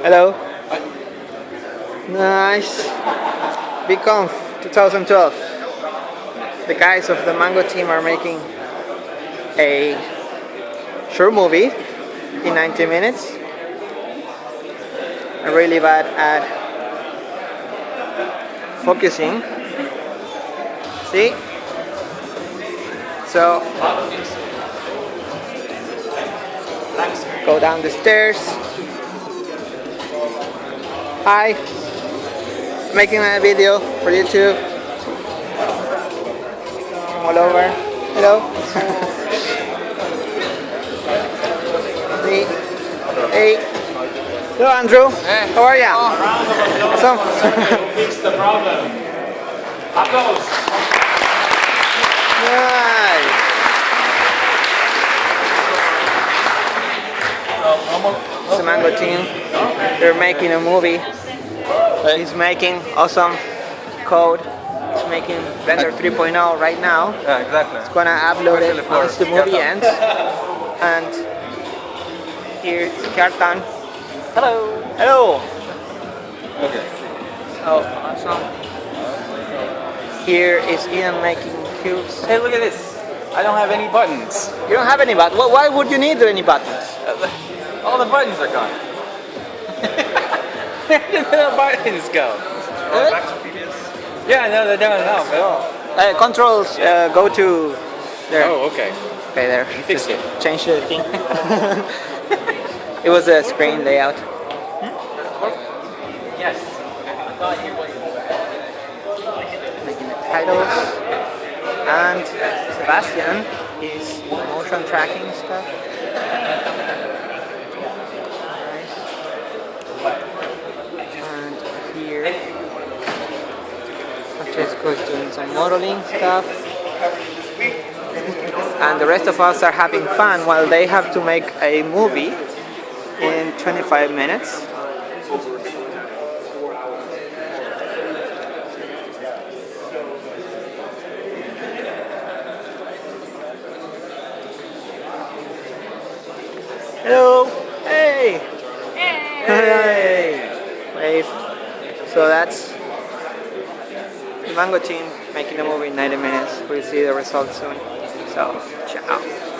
Hello. Nice. BConf 2012. The guys of the Mango team are making a short movie in 90 minutes. I'm really bad at focusing. See? So, go down the stairs. Hi, making a video for YouTube. All over. Hello. hey. Hey. Hello, Andrew. Hey. How are ya? Oh. Awesome. fix the problem. Applause. nice. It's the Mango team. They're making a movie. He's making awesome code. He's making Blender 3.0 right now. Yeah, exactly. It's gonna upload it once the movie ends. And here's Kjartan. Hello. Hello. Okay. Oh, awesome. Here is Ian making cubes. Hey, look at this. I don't have any buttons. You don't have any buttons. Why would you need any buttons? All the buttons are gone. Where did the buttons go? Really? Yeah, no, they're down now. But oh. Uh, controls uh, go to there. oh, okay. Okay, there. fixed Just it. Change the thing. it was a screen layout. Yes. Making the titles. And Sebastian is motion tracking stuff. Nice. And here, Doing some modeling stuff. And the rest of us are having fun while they have to make a movie in 25 minutes. Hello. Hey. Hey. Wave. So that's Mango team making the movie in 90 minutes. We'll see the results soon. So, ciao.